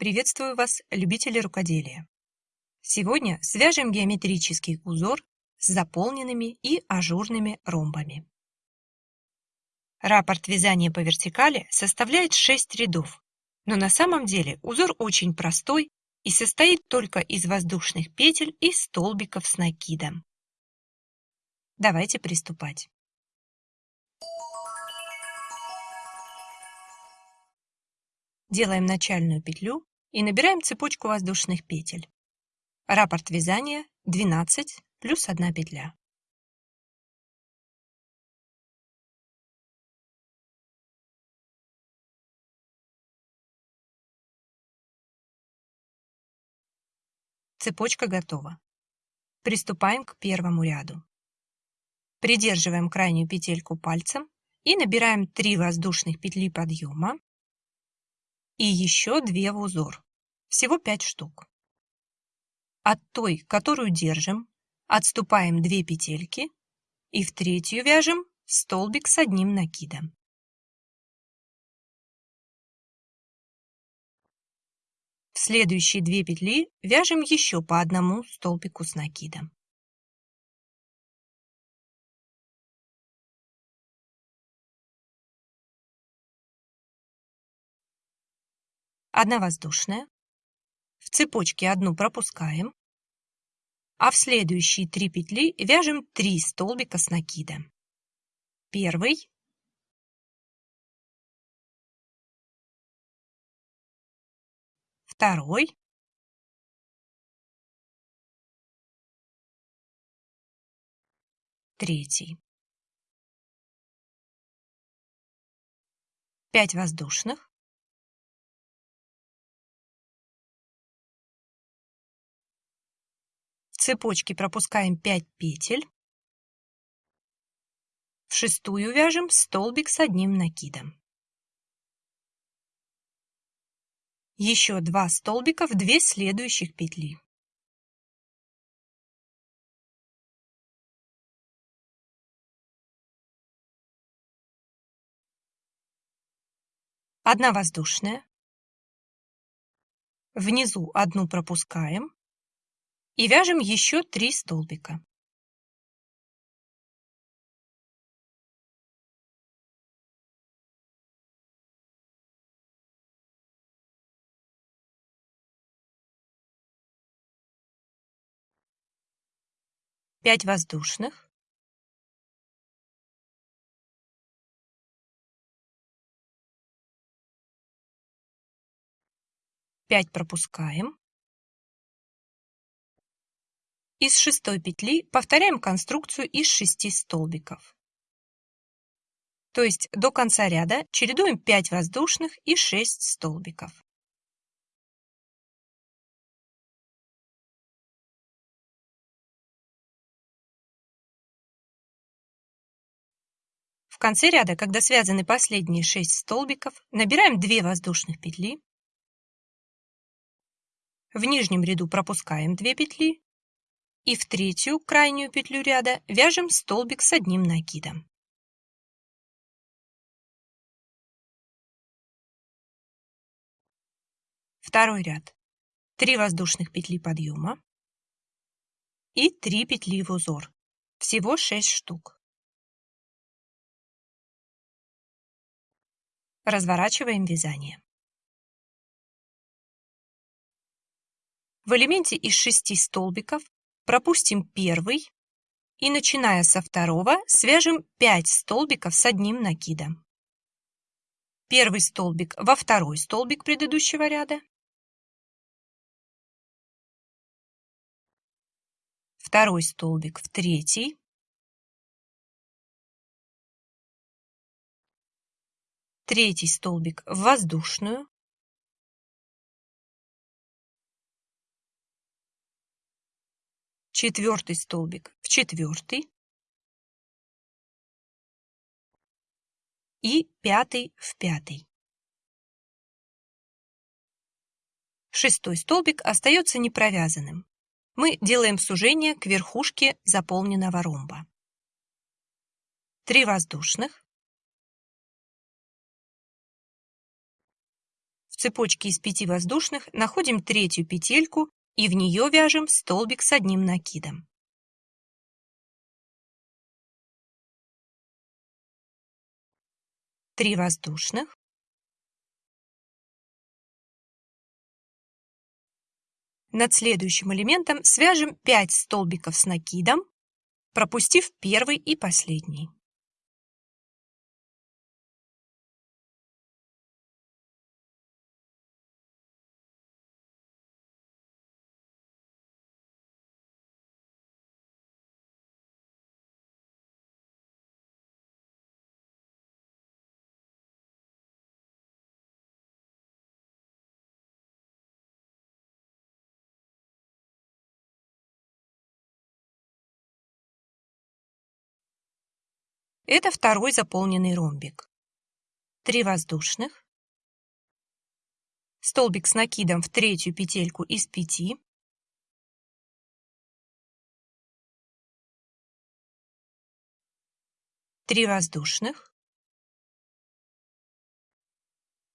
Приветствую вас, любители рукоделия! Сегодня свяжем геометрический узор с заполненными и ажурными ромбами. Раппорт вязания по вертикали составляет 6 рядов, но на самом деле узор очень простой и состоит только из воздушных петель и столбиков с накидом. Давайте приступать. Делаем начальную петлю и набираем цепочку воздушных петель. Раппорт вязания 12 плюс 1 петля. Цепочка готова. Приступаем к первому ряду. Придерживаем крайнюю петельку пальцем и набираем 3 воздушных петли подъема и еще 2 в узор. Всего 5 штук. От той, которую держим, отступаем 2 петельки и в третью вяжем столбик с одним накидом. В следующие 2 петли вяжем еще по одному столбику с накидом. Одна воздушная, в цепочке одну пропускаем, а в следующие три петли вяжем 3 столбика с накидом. Первый, второй, третий. 5 воздушных, цепочке пропускаем 5 петель. В шестую вяжем столбик с одним накидом. Еще два столбика в две следующих петли. Одна воздушная. Внизу одну пропускаем и вяжем еще 3 столбика. Пять воздушных. Пять пропускаем. Из шестой петли повторяем конструкцию из шести столбиков. То есть до конца ряда чередуем 5 воздушных и 6 столбиков. В конце ряда, когда связаны последние 6 столбиков, набираем 2 воздушных петли. В нижнем ряду пропускаем 2 петли и в третью крайнюю петлю ряда вяжем столбик с одним накидом. Второй ряд. 3 воздушных петли подъема и 3 петли в узор. Всего 6 штук. Разворачиваем вязание. В элементе из 6 столбиков пропустим первый и, начиная со второго, свяжем 5 столбиков с одним накидом. Первый столбик во второй столбик предыдущего ряда. Второй столбик в третий. Третий столбик в воздушную. Четвертый столбик в четвертый и пятый в пятый. Шестой столбик остается непровязанным. Мы делаем сужение к верхушке заполненного ромба. Три воздушных. В цепочке из 5 воздушных находим третью петельку и в нее вяжем столбик с одним накидом. Три воздушных. Над следующим элементом свяжем 5 столбиков с накидом, пропустив первый и последний. Это второй заполненный ромбик. Три воздушных. Столбик с накидом в третью петельку из пяти. Три воздушных.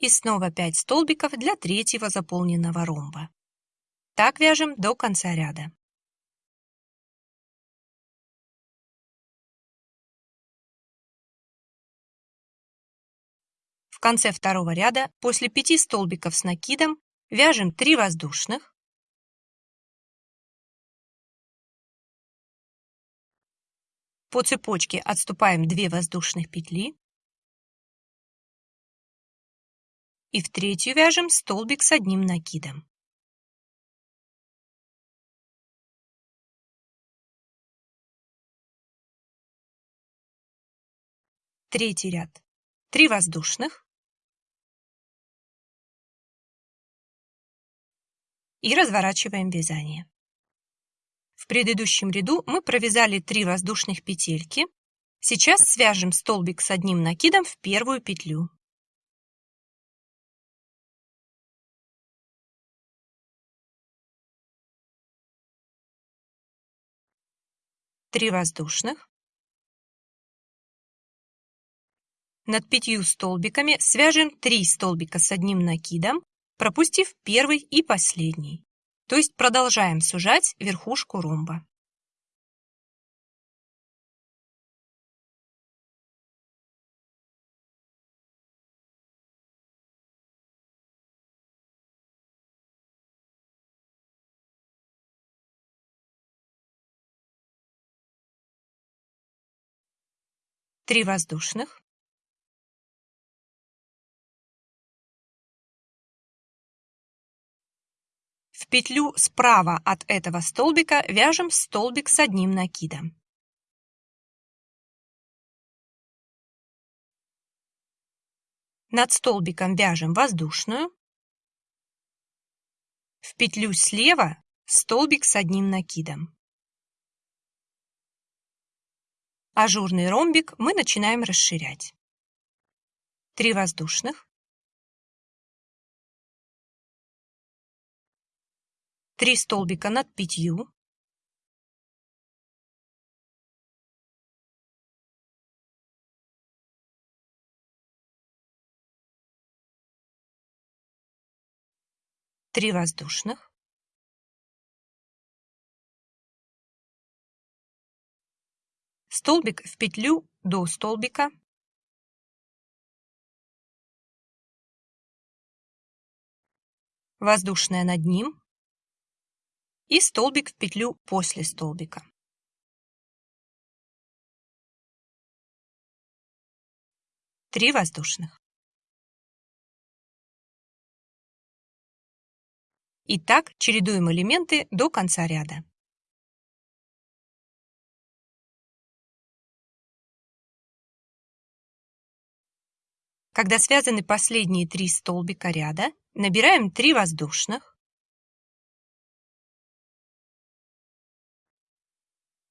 И снова 5 столбиков для третьего заполненного ромба. Так вяжем до конца ряда. В конце второго ряда после 5 столбиков с накидом вяжем 3 воздушных, По цепочке отступаем 2 воздушных петли и в третью вяжем столбик с одним накидом. Третий ряд. 3 воздушных, и разворачиваем вязание. В предыдущем ряду мы провязали 3 воздушных петельки. Сейчас свяжем столбик с одним накидом в первую петлю. Три воздушных. Над пятью столбиками свяжем 3 столбика с одним накидом пропустив первый и последний. То есть продолжаем сужать верхушку ромба. Три воздушных. Петлю справа от этого столбика вяжем столбик с одним накидом. Над столбиком вяжем воздушную. В петлю слева столбик с одним накидом. Ажурный ромбик мы начинаем расширять. Три воздушных. Три столбика над пятью. Три воздушных. Столбик в петлю до столбика. Воздушная над ним и столбик в петлю после столбика. Три воздушных. И так чередуем элементы до конца ряда. Когда связаны последние три столбика ряда, набираем 3 воздушных,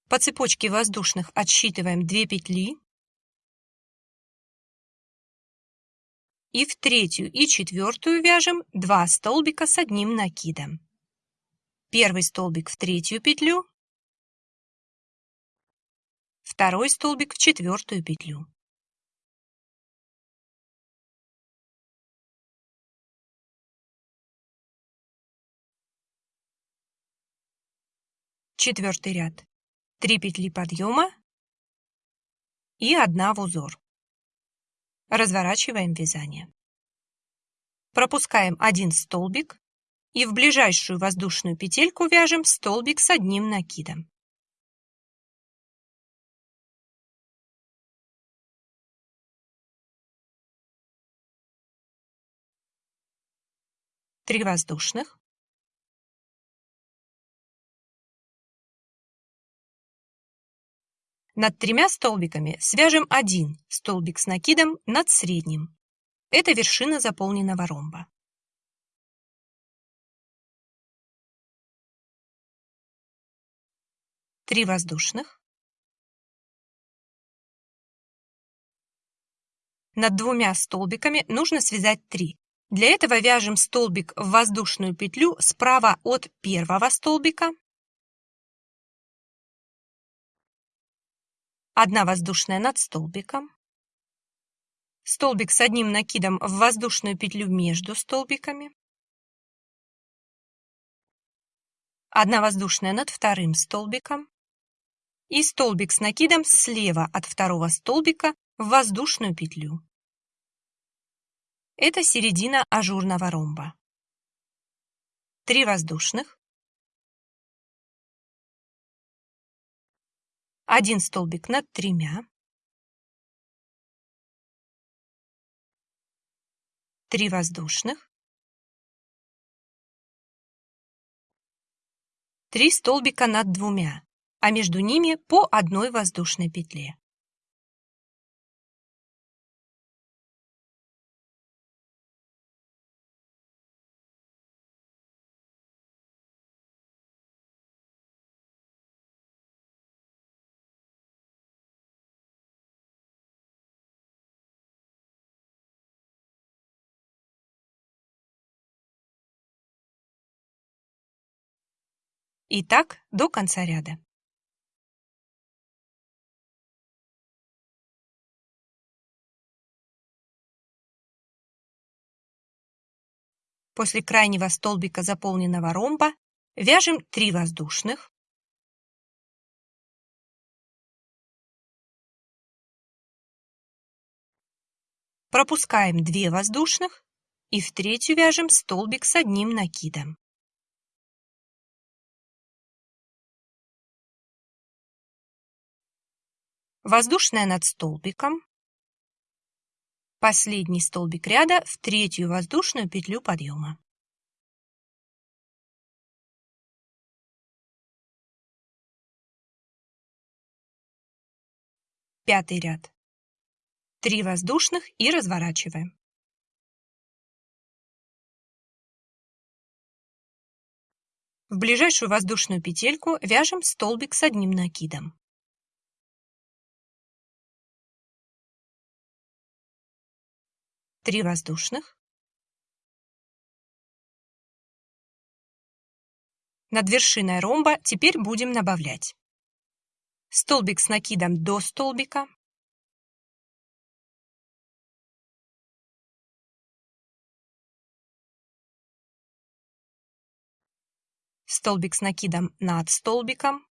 По цепочке воздушных отсчитываем 2 петли. И в третью и четвертую вяжем 2 столбика с одним накидом. Первый столбик в третью петлю, второй столбик в четвертую петлю. Четвертый ряд. 3 петли подъема и 1 в узор. Разворачиваем вязание. Пропускаем один столбик и в ближайшую воздушную петельку вяжем столбик с одним накидом. Три воздушных. Над тремя столбиками свяжем один столбик с накидом над средним. Это вершина заполненного ромба. Три воздушных. Над двумя столбиками нужно связать 3. Для этого вяжем столбик в воздушную петлю справа от первого столбика одна воздушная над столбиком, столбик с одним накидом в воздушную петлю между столбиками, одна воздушная над вторым столбиком и столбик с накидом слева от второго столбика в воздушную петлю. Это середина ажурного ромба. Три воздушных, один столбик над тремя, три воздушных, три столбика над двумя, а между ними по одной воздушной петле. И так до конца ряда. После крайнего столбика заполненного ромба вяжем 3 воздушных, пропускаем 2 воздушных и в третью вяжем столбик с одним накидом. Воздушная над столбиком, последний столбик ряда в третью воздушную петлю подъема. Пятый ряд. Три воздушных и разворачиваем. В ближайшую воздушную петельку вяжем столбик с одним накидом. 3 воздушных. Над вершиной ромба теперь будем добавлять столбик с накидом до столбика, столбик с накидом над столбиком,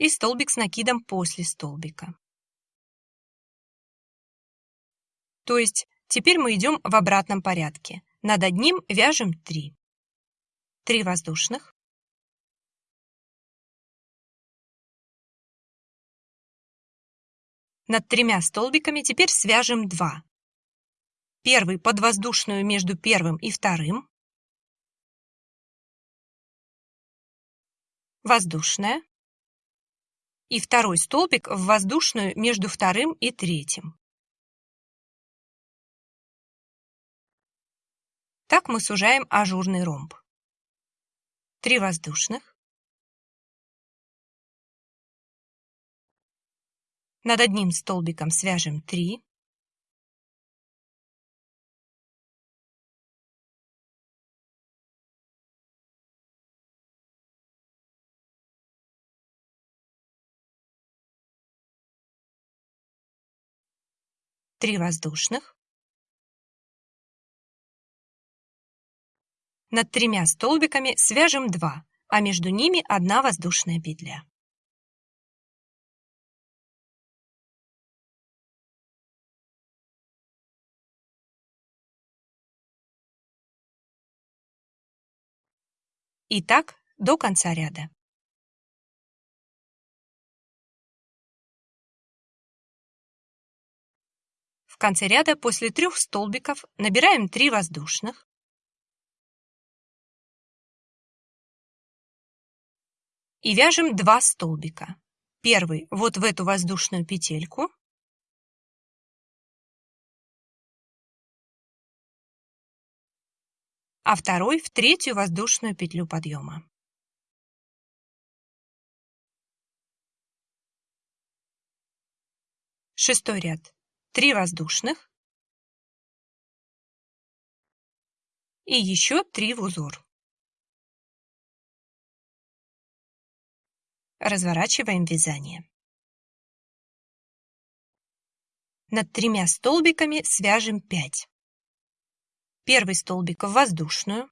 и столбик с накидом после столбика. То есть теперь мы идем в обратном порядке. Над одним вяжем 3. 3 воздушных. Над тремя столбиками теперь свяжем 2. Первый под воздушную между первым и вторым. Воздушная и второй столбик в воздушную между вторым и третьим. Так мы сужаем ажурный ромб. Три воздушных. Над одним столбиком свяжем 3. Три воздушных, Над тремя столбиками свяжем 2, а между ними одна воздушная петля. И так до конца ряда. Конце ряда после трех столбиков набираем 3 воздушных, и вяжем 2 столбика. Первый вот в эту воздушную петельку, а второй в третью воздушную петлю подъема. Шестой ряд. 3 воздушных и еще 3 в узор. Разворачиваем вязание. Над тремя столбиками свяжем 5. Первый столбик в воздушную.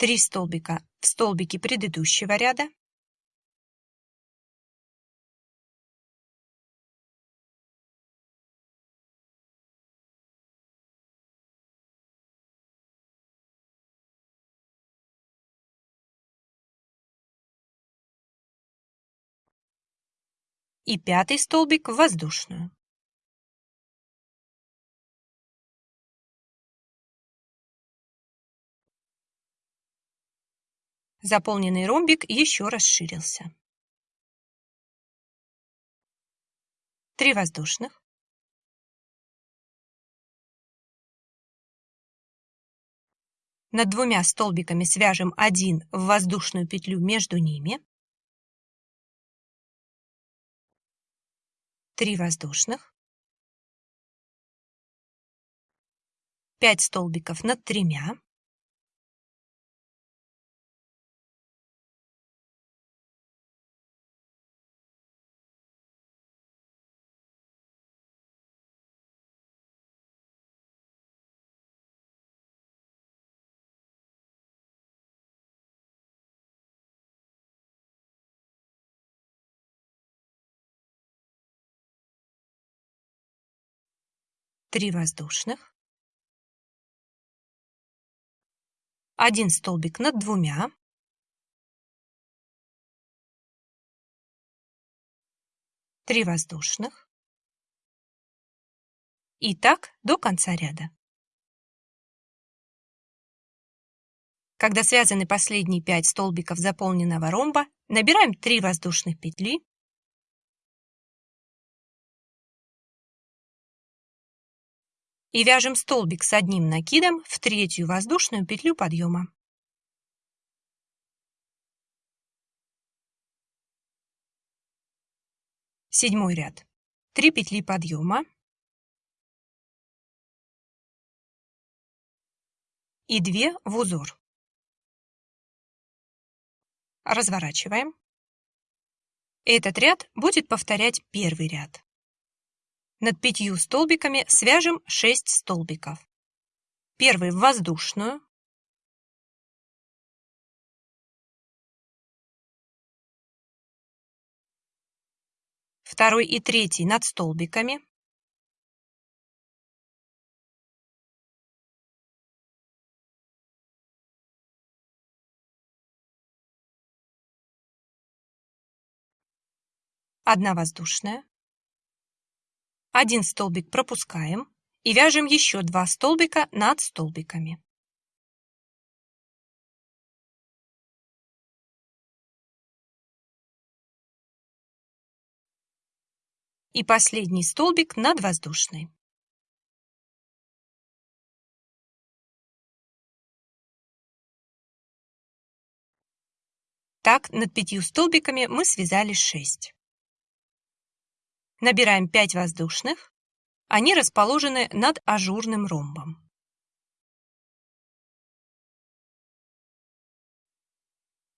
Три столбика в столбике предыдущего ряда. и пятый столбик в воздушную. Заполненный ромбик еще расширился. Три воздушных. Над двумя столбиками свяжем один в воздушную петлю между ними. 3 воздушных, 5 столбиков над тремя, три воздушных, один столбик над двумя, три воздушных. И так до конца ряда. Когда связаны последние 5 столбиков заполненного ромба, набираем 3 воздушных петли и вяжем столбик с одним накидом в третью воздушную петлю подъема. Седьмой ряд. 3 петли подъема и 2 в узор. Разворачиваем. Этот ряд будет повторять первый ряд. Над пятью столбиками свяжем 6 столбиков. Первый в воздушную, второй и третий над столбиками, одна воздушная, один столбик пропускаем и вяжем еще два столбика над столбиками. И последний столбик над воздушной. Так, над пятью столбиками мы связали 6. Набираем 5 воздушных. Они расположены над ажурным ромбом.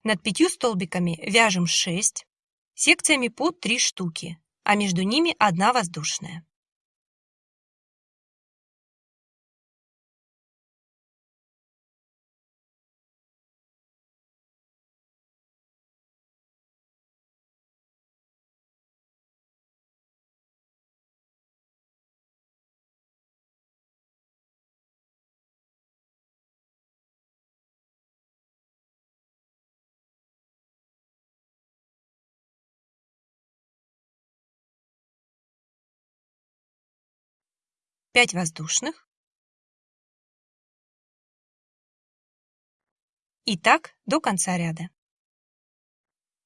Над пятью столбиками вяжем 6. секциями по 3 штуки, а между ними одна воздушная. Пять воздушных. И так до конца ряда.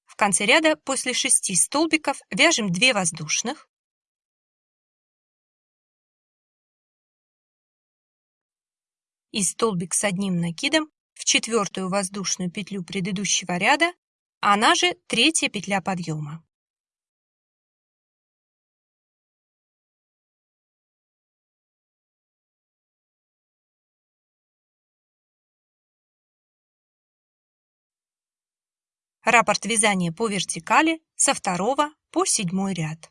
В конце ряда после 6 столбиков вяжем 2 воздушных. И столбик с одним накидом в четвертую воздушную петлю предыдущего ряда, она же третья петля подъема. Раппорт вязания по вертикали со второго по седьмой ряд.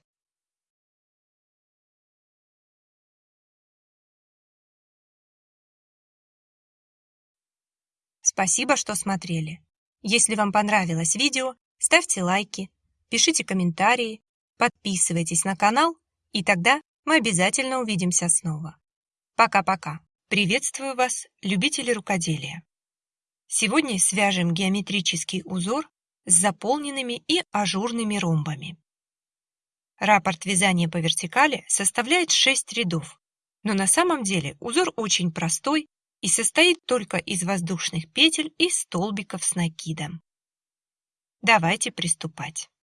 Спасибо, что смотрели. Если вам понравилось видео, ставьте лайки, пишите комментарии, подписывайтесь на канал, и тогда мы обязательно увидимся снова. Пока-пока. Приветствую вас, любители рукоделия. Сегодня свяжем геометрический узор с заполненными и ажурными ромбами. Раппорт вязания по вертикали составляет 6 рядов, но на самом деле узор очень простой и состоит только из воздушных петель и столбиков с накидом. Давайте приступать.